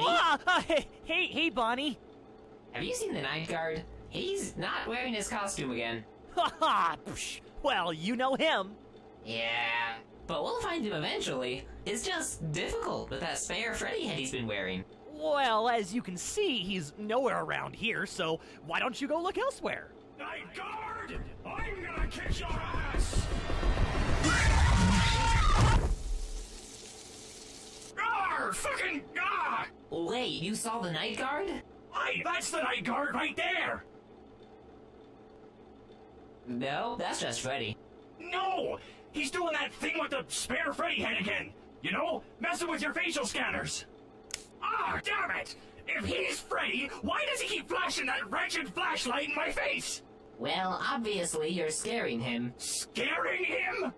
Ah, ah, hey, hey, Bonnie. Have you seen the night guard? He's not wearing his costume again. Haha, well, you know him. Yeah, but we'll find him eventually. It's just difficult with that spare Freddy head he's been wearing. Well, as you can see, he's nowhere around here, so why don't you go look elsewhere? Night guard! I'm gonna kick your ass! Wait, you saw the night guard? Hey, that's the night guard right there! No, that's just Freddy. No! He's doing that thing with the spare Freddy head again! You know, messing with your facial scanners! Ah, damn it! If he's Freddy, why does he keep flashing that wretched flashlight in my face? Well, obviously you're scaring him. Scaring him?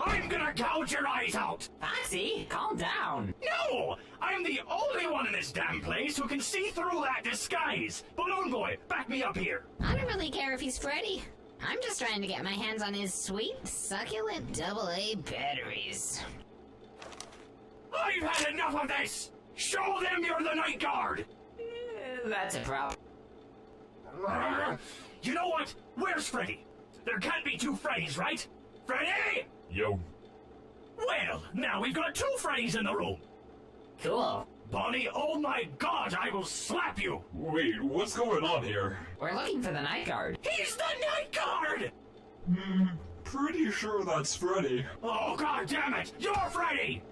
I'm gonna gouge your eyes out! Foxy, calm down. No! I'm the only one in this damn place who can see through that disguise! Balloon Boy, back me up here! I don't really care if he's Freddy. I'm just trying to get my hands on his sweet, succulent double-A batteries. I've had enough of this! Show them you're the night guard! Uh, that's a problem. You know what? Where's Freddy? There can't be two Freddys, right? Freddy! Yo. Well, now we've got two Freddys in the room. Cool. Bonnie, oh my god, I will slap you! Wait, what's going on here? We're looking for the night guard. He's the night guard! Hmm, pretty sure that's Freddy. Oh god damn it! You're Freddy!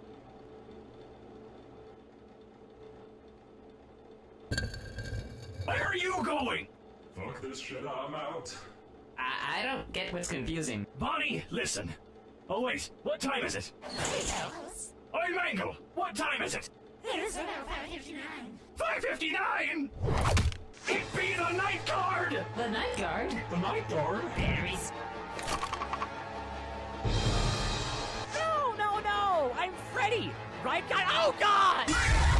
Where are you going? Fuck this shit, I'm out. I, I don't get what's confusing. Bonnie, listen. Oh wait, what time is it? Oi, Mangle, what time is it? It's about 559. 559! It be the night guard! The night guard? The night guard? Batteries. No, no, no! I'm Freddy! Right guy? Oh, God!